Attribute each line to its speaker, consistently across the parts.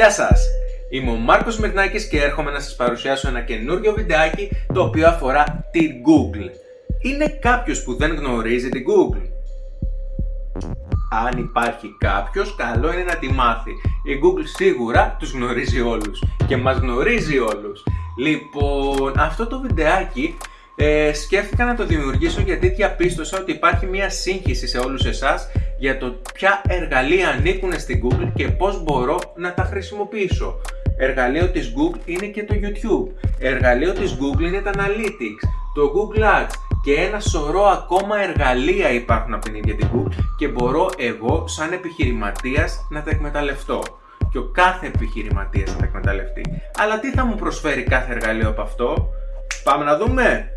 Speaker 1: Γεια σας! Είμαι ο Μάρκος Μυρνάκης και έρχομαι να σας παρουσιάσω ένα καινούριο βιντεάκι το οποίο αφορά την Google. Είναι κάποιος που δεν γνωρίζει την Google? Αν υπάρχει κάποιος, καλό είναι να τη μάθει. Η Google σίγουρα τους γνωρίζει όλους και μας γνωρίζει όλους. Λοιπόν, αυτό το βιντεάκι ε, σκέφτηκα να το δημιουργήσω γιατί διαπίστωσα ότι υπάρχει μια σύγχυση σε όλους εσάς για το ποια εργαλεία ανήκουν στην Google και πώς μπορώ να τα χρησιμοποιήσω. Εργαλείο της Google είναι και το YouTube. Εργαλείο της Google είναι τα Analytics, το Google Ads και ένα σωρό ακόμα εργαλεία υπάρχουν από την ίδια την Google και μπορώ εγώ σαν επιχειρηματίας να τα εκμεταλλευτώ και ο κάθε επιχειρηματίας να τα εκμεταλλευτεί. Αλλά τι θα μου προσφέρει κάθε εργαλείο από αυτό; Πάμε να δούμε!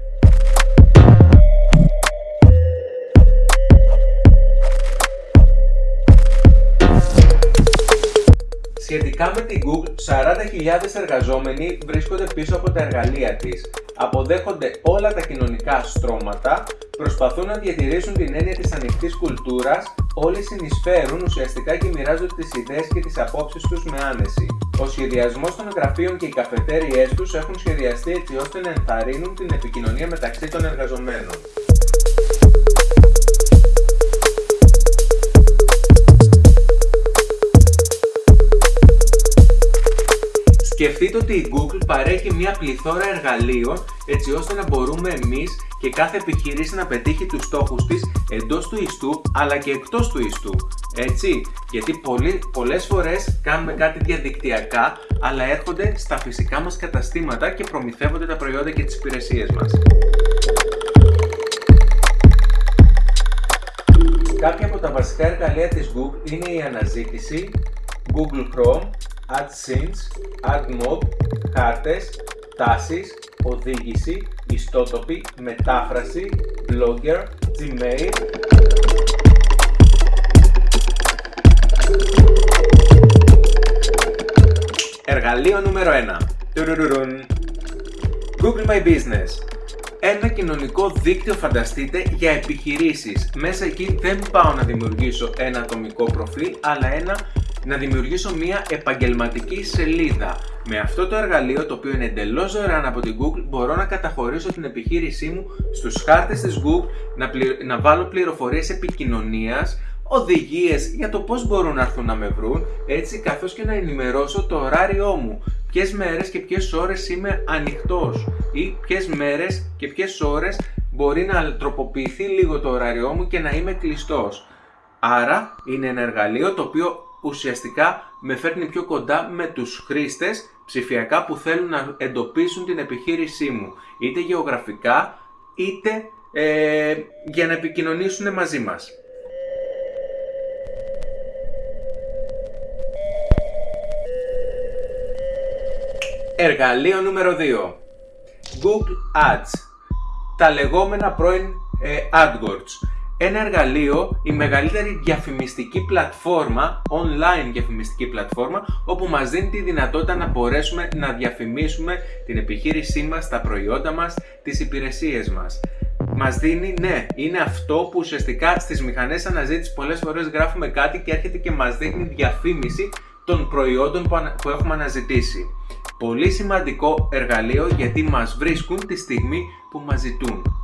Speaker 1: Την Google, 40.000 εργαζόμενοι βρίσκονται πίσω από τα εργαλεία της. Αποδέχονται όλα τα κοινωνικά στρώματα, προσπαθούν να διατηρήσουν την έννοια της ανοιχτής κουλτούρας, όλοι συνεισφέρουν ουσιαστικά και μοιράζονται τις ιδέες και τις απόψεις τους με άνεση. Ο σχεδιασμός των γραφείων και οι καφετέριές τους έχουν σχεδιαστεί έτσι ώστε να ενθαρρύνουν την επικοινωνία μεταξύ των εργαζομένων. Σκεφτείτε ότι η Google παρέχει μια πληθώρα εργαλείων έτσι ώστε να μπορούμε εμείς και κάθε επιχείρηση να πετύχει τους στόχους της εντός του ιστού αλλά και εκτός του ιστού. Έτσι, γιατί πολλοί, πολλές φορές κάνουμε κάτι διαδικτυακά αλλά έρχονται στα φυσικά μας καταστήματα και προμηθεύονται τα προϊόντα και τις υπηρεσίες μας. Κάποια από τα βασικά εργαλεία της Google είναι η αναζήτηση, Google Chrome, AdSense, AdMob, χάρτες, τάσεις, οδήγηση, ιστότοπη, μετάφραση, Blogger, Gmail, Εργαλείο νούμερο 1. Google My Business. Ένα κοινωνικό δίκτυο φανταστείτε για επιχειρήσεις. Μέσα εκεί δεν πάω να δημιουργήσω ένα ατομικό προφίλ, αλλά ένα να δημιουργήσω μια επαγγελματική σελίδα. Με αυτό το εργαλείο, το οποίο είναι εντελώς δωρεάν από την Google, μπορώ να καταχωρήσω την επιχείρησή μου στους χάρτες της Google, να, να βάλω πληροφορίες επικοινωνίας, οδηγίες για το πώς μπορούν να έρθουν να με βρουν, έτσι καθώς και να ενημερώσω το ωράριό μου. Ποιες μέρες και ποιες ώρες είμαι ανοιχτός ή ποιες μέρες και ποιες ώρες μπορεί να τροποποιηθεί λίγο το ωράριό μου και να είμαι κλειστός. Άρα είναι ένα εργαλείο το οποίο ουσιαστικά με φέρνει πιο κοντά με τους χρήστες ψηφιακά που θέλουν να εντοπίσουν την επιχείρησή μου, είτε γεωγραφικά είτε ε, για να επικοινωνήσουν μαζί μας. Εργαλείο νούμερο 2 Google Ads. Τα λεγόμενα πρώην ε, AdWords ένα εργαλείο, η μεγαλύτερη διαφημιστική πλατφόρμα, online διαφημιστική πλατφόρμα, όπου μας δίνει τη δυνατότητα να μπορέσουμε να διαφημίσουμε την επιχείρησή μας, τα προϊόντα μας, τις υπηρεσίες μας. Μας δίνει, ναι, είναι αυτό που ουσιαστικά στις μηχανές αναζήτησης πολλές φορές γράφουμε κάτι και έρχεται και μας δείχνει διαφήμιση των προϊόντων που έχουμε αναζητήσει. Πολύ σημαντικό εργαλείο γιατί μας βρίσκουν τη στιγμή που μας ζητούν.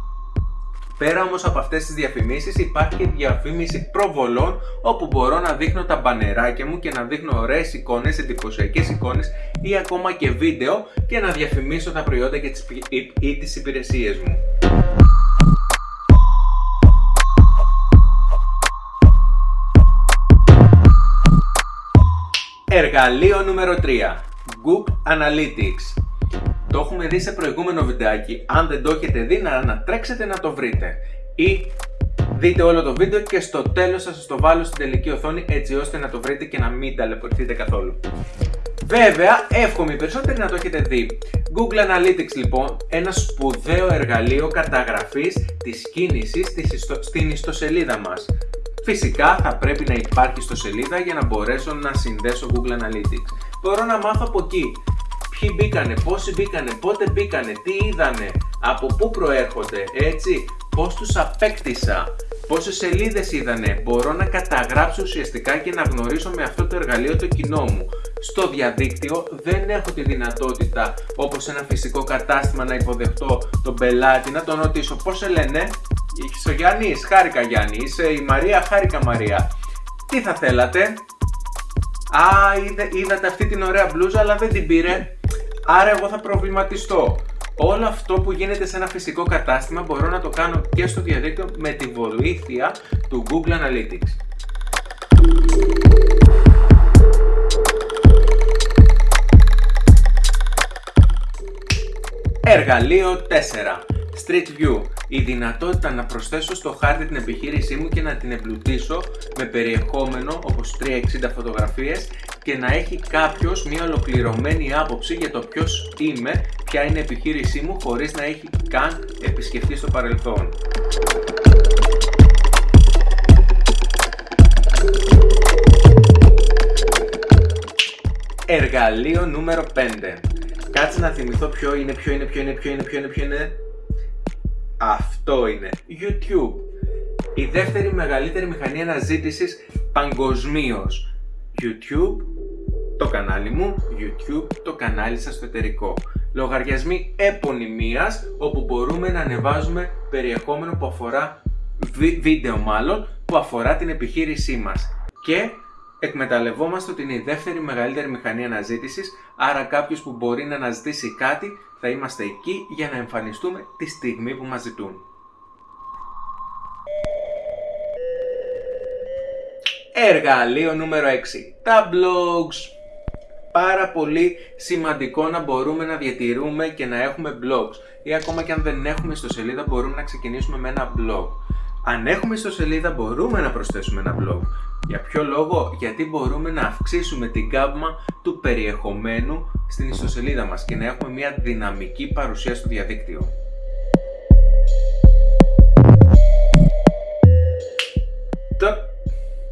Speaker 1: Πέρα όμως από αυτές τις διαφημίσεις υπάρχει και διαφήμιση προβολών όπου μπορώ να δείχνω τα μπανεράκια μου και να δείχνω ωραίες εικόνες, εντυπωσιακές εικόνες ή ακόμα και βίντεο και να διαφημίσω τα προϊόντα και τις, ή τις υπηρεσίες μου. Εργαλείο νούμερο 3 Google Analytics το έχουμε δει σε προηγούμενο βιντεάκι. Αν δεν το έχετε δει, να ανατρέξετε να το βρείτε. Ή δείτε όλο το βίντεο και στο τέλος θα σας το βάλω στην τελική οθόνη έτσι ώστε να το βρείτε και να μην ταλαιπωρηθείτε καθόλου. Βέβαια, εύχομαι οι περισσότεροι να το έχετε δει. Google Analytics λοιπόν, ένα σπουδαίο εργαλείο καταγραφής της κίνησης στην ιστοσελίδα μας. Φυσικά θα πρέπει να υπάρχει στο σελίδα για να μπορέσω να συνδέσω Google Analytics. Μπορώ να μάθω από εκεί ποιοι μπήκανε, πόσοι μπήκανε, πότε μπήκανε, τι είδανε, από πού προέρχονται, έτσι, πώς τους απέκτησα, πόσες σελίδες είδανε, μπορώ να καταγράψω ουσιαστικά και να γνωρίσω με αυτό το εργαλείο το κοινό μου. Στο διαδίκτυο δεν έχω τη δυνατότητα όπως ένα φυσικό κατάστημα να υποδεχτώ τον πελάτη, να τον ρωτήσω πώς σε λένε, είσαι ο Γιάννης, χάρηκα Γιάννη, είσαι η Μαρία, χάρηκα Μαρία. Τι θα θέλατε, Α, είδατε αυτή την ωραία μπλούζα αλλά δεν την πήρε, άρα εγώ θα προβληματιστώ. Όλο αυτό που γίνεται σε ένα φυσικό κατάστημα μπορώ να το κάνω και στο διαδίκτυο με τη βοήθεια του Google Analytics. Εργαλείο 4. Street View. Η δυνατότητα να προσθέσω στο χάρτη την επιχείρησή μου και να την εμπλουτίσω με περιεχόμενο όπως 360 φωτογραφίες και να έχει κάποιος μια ολοκληρωμένη άποψη για το ποιος είμαι, ποια είναι η επιχείρησή μου χωρίς να έχει καν επισκεφτεί στο παρελθόν. Εργαλείο νούμερο 5. Κάτσε να θυμηθώ ποιο είναι, ποιο είναι, ποιο είναι, ποιο είναι, ποιο είναι, ποιο είναι. Αυτό είναι. YouTube. Η δεύτερη μεγαλύτερη μηχανή αναζήτησης παγκοσμίως. YouTube, το κανάλι μου, YouTube, το κανάλι σας στο εταιρικό. Λογαριασμοί επωνυμίας, όπου μπορούμε να ανεβάζουμε περιεχόμενο που αφορά, βίντεο μάλλον, που αφορά την επιχείρησή μας. Και εκμεταλλευόμαστε ότι είναι η δεύτερη μεγαλύτερη μηχανή αναζήτησης, άρα κάποιος που μπορεί να αναζητήσει κάτι θα είμαστε εκεί για να εμφανιστούμε τη στιγμή που μας ζητούν. Εργαλείο νούμερο 6. Τα blogs. Πάρα πολύ σημαντικό να μπορούμε να διατηρούμε και να έχουμε blogs ή ακόμα και αν δεν έχουμε ιστοσελίδα μπορούμε να ξεκινήσουμε με ένα blog. Αν έχουμε ιστοσελίδα μπορούμε να προσθέσουμε ένα blog. Για ποιο λόγο; Γιατί μπορούμε να αυξήσουμε την γκάμα του περιεχομένου στην ιστοσελίδα μας και να έχουμε μια δυναμική παρουσία στο διαδίκτυο.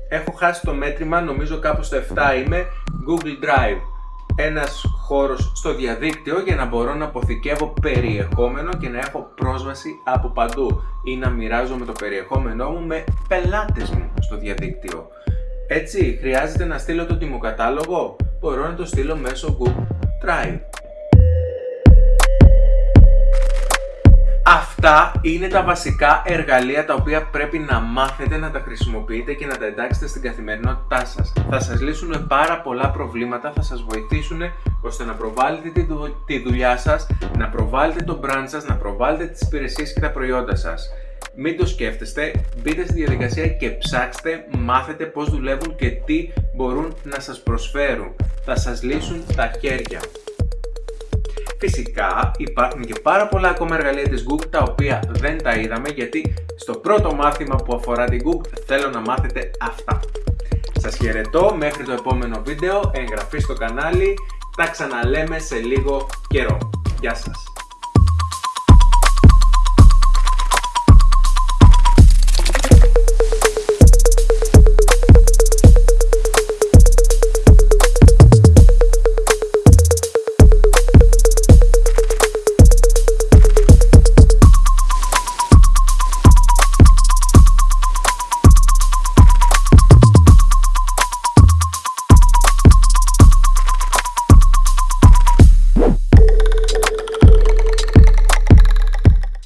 Speaker 1: Έχω χάσει το μέτρημα, νομίζω κάπου στο 7 είμαι, Google Drive. Ένας χώρος στο διαδίκτυο για να μπορώ να αποθηκεύω περιεχόμενο και να έχω πρόσβαση από παντού ή να μοιράζομαι το περιεχόμενό μου με πελάτες μου στο διαδίκτυο. Έτσι, χρειάζεται να στείλω το τιμοκατάλογο, μπορώ να το στείλω μέσω Google Drive. Αυτά είναι τα βασικά εργαλεία τα οποία πρέπει να μάθετε να τα χρησιμοποιείτε και να τα εντάξετε στην καθημερινότητά σας. Θα σας λύσουν πάρα πολλά προβλήματα, θα σας βοηθήσουν ώστε να προβάλλετε τη δουλειά σας, να προβάλλετε το brand σας, να προβάλλετε τις υπηρεσίες και τα προϊόντα σας. Μην το σκέφτεστε, μπείτε στη διαδικασία και ψάξτε, μάθετε πώς δουλεύουν και τι μπορούν να σας προσφέρουν. Θα σας λύσουν τα χέρια. Φυσικά υπάρχουν και πάρα πολλά ακόμα εργαλεία της Google τα οποία δεν τα είδαμε γιατί στο πρώτο μάθημα που αφορά την Google θέλω να μάθετε αυτά. Σας χαιρετώ μέχρι το επόμενο βίντεο, εγγραφή στο κανάλι, τα ξαναλέμε σε λίγο καιρό. Γεια σας!